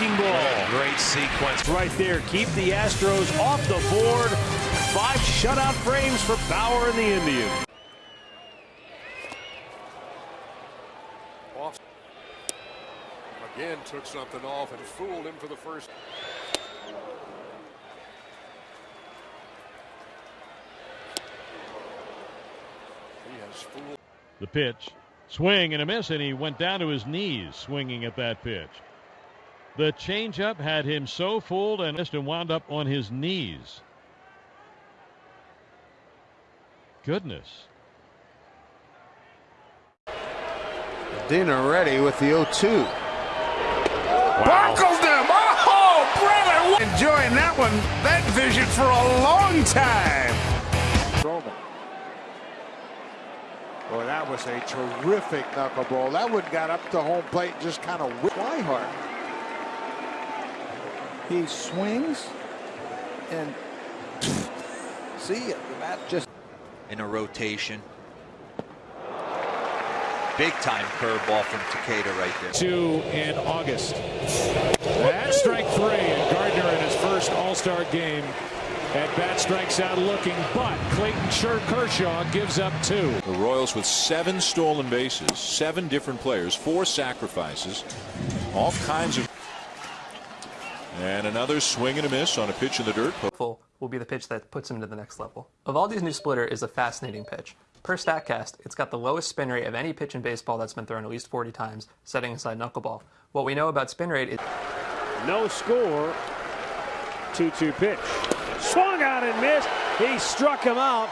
breaking ball. Great sequence. Right there. Keep the Astros off the board. Five shutout frames for Bauer and the Indians. Off. Again, took something off and fooled him for the first. He has fooled. The pitch. Swing and a miss, and he went down to his knees swinging at that pitch. The changeup had him so fooled and missed and wound up on his knees. Goodness. Dinner ready with the 0-2. Wow. Buckles them. Oh, brother. Enjoying that one, that vision for a long time. Roman. Boy, that was a terrific knuckleball. That one got up to home plate and just kind of whipped Swihart. He swings and see it. That just In a rotation. Big time curveball from Takeda right there. Two in August. And strike three. And Gardner in his first All-Star game at bat strikes out looking, but Clayton Kershaw gives up two. The Royals with seven stolen bases, seven different players, four sacrifices, all kinds of. And another swing and a miss on a pitch in the dirt. will be the pitch that puts him to the next level. Eovaldi's new splitter is a fascinating pitch. Per StatCast, it's got the lowest spin rate of any pitch in baseball that's been thrown at least 40 times, setting aside knuckleball. What we know about spin rate is No score. 2-2 pitch. Swung out and missed. He struck him out.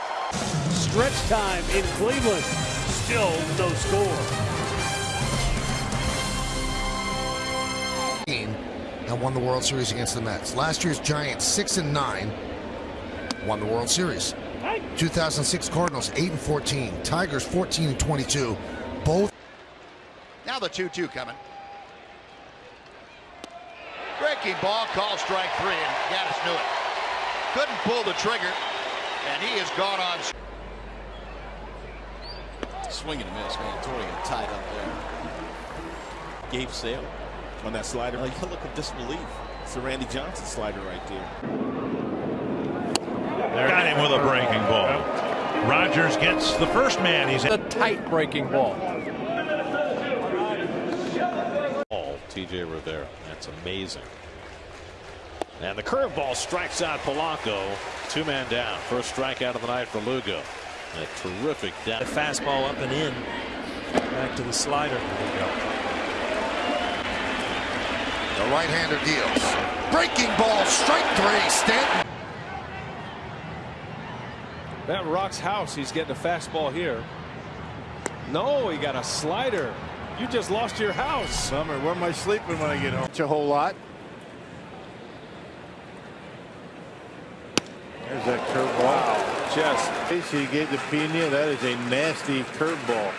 Stretch time in Cleveland. Still no score. Won the World Series against the Mets. Last year's Giants, 6 and 9, won the World Series. 2006 Cardinals, 8 and 14. Tigers, 14 and 22. Both. Now the 2 2 coming. Breaking ball, call strike three, and Gattis knew it. Couldn't pull the trigger, and he has gone on. Swing and a miss, man. Torian tied up there. Gabe Sale on that slider. Like, a look of disbelief. It's the Randy Johnson slider right there. Got him with a breaking ball. Rogers gets the first man. He's a tight breaking ball. All TJ Rivera. That's amazing. And the curveball strikes out Polanco. Two man down. First strikeout of the night for Lugo. A terrific down. The fastball up and in. Back to the slider. The right-hander deals. Breaking ball, strike three, Stanton. That rocks house. He's getting a fastball here. No, he got a slider. You just lost your house. Summer, where am I sleeping when I get home? It's a whole lot. There's that curveball. Wow. Just. Casey gave the Pena. That is a nasty curveball.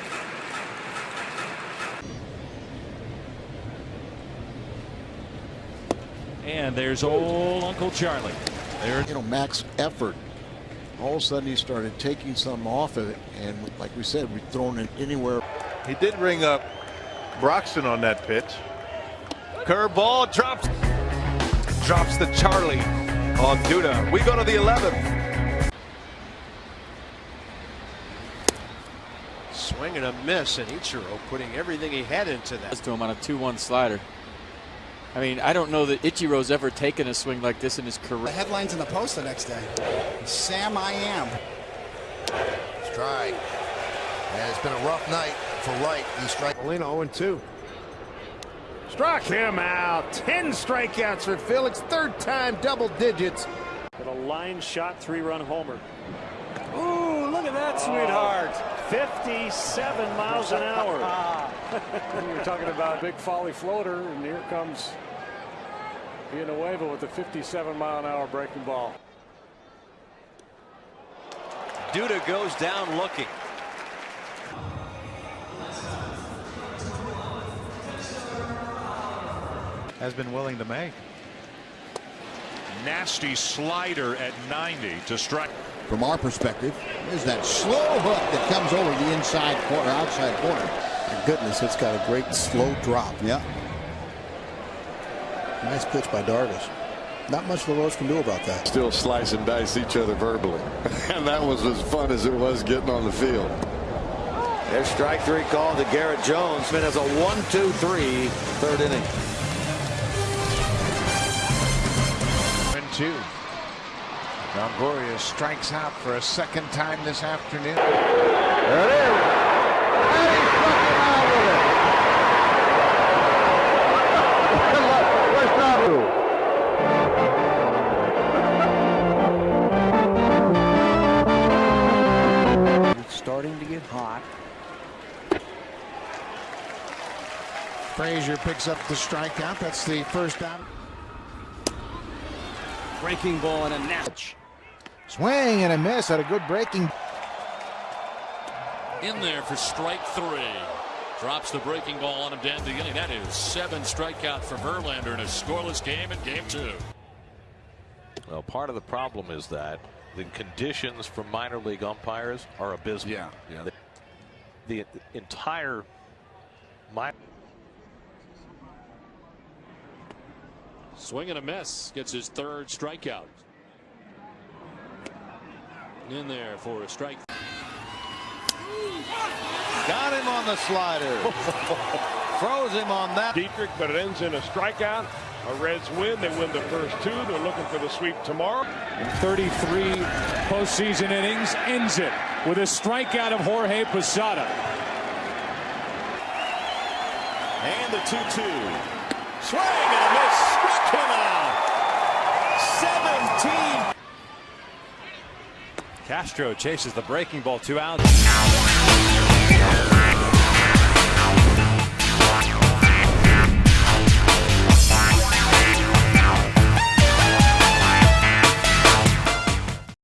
And there's old Uncle Charlie. There. You know, max effort. All of a sudden, he started taking some off of it, and like we said, we've thrown it anywhere. He did ring up Broxton on that pitch. Curveball drops. Drops the Charlie on Duda. We go to the 11th. Swing and a miss, and Ichiro putting everything he had into that. To him on a 2-1 slider. I mean, I don't know that Ichiro's ever taken a swing like this in his career. The headlines in the Post the next day. Sam I am. Strike. And it's been a rough night for Wright. He strike. Molina 0 2. Struck him out. 10 strikeouts for Felix. Third time double digits. With a line shot, three run homer. Ooh, look at that, sweetheart. 57 miles an hour. we were talking about a big folly floater, and here comes Villanueva with a 57 mile an hour breaking ball. Duda goes down looking. Has been willing to make. Nasty slider at 90 to strike. From our perspective, is that slow hook that comes over the inside corner, outside corner. My goodness, it's got a great slow drop. Yeah. Nice pitch by Darvish. Not much LaRoche can do about that. Still slice and dice each other verbally. and that was as fun as it was getting on the field. There's strike three call to Garrett Jones. Smith has a one, two, three, third inning. And two. Longoria strikes out for a second time this afternoon. There it is. And he struck him out with it. First out. It's starting to get hot. Frazier picks up the strikeout. That's the first out. Breaking ball and a natch. Swing and a miss. Had a good breaking. In there for strike three. Drops the breaking ball on him down the inning. That is seven strikeouts for Verlander in a scoreless game in game two. Well, part of the problem is that the conditions for minor league umpires are abysmal. Yeah, yeah. The, the entire minor. Swing and a miss. Gets his third strikeout. In there for a strike. Got him on the slider. Froze him on that. Dietrich, but it ends in a strikeout. A Reds win. They win the first two. They're looking for the sweep tomorrow. 33 postseason innings ends it with a strikeout of Jorge Posada. And the 2-2. Swing and a miss. Struck him out. Castro chases the breaking ball two outs.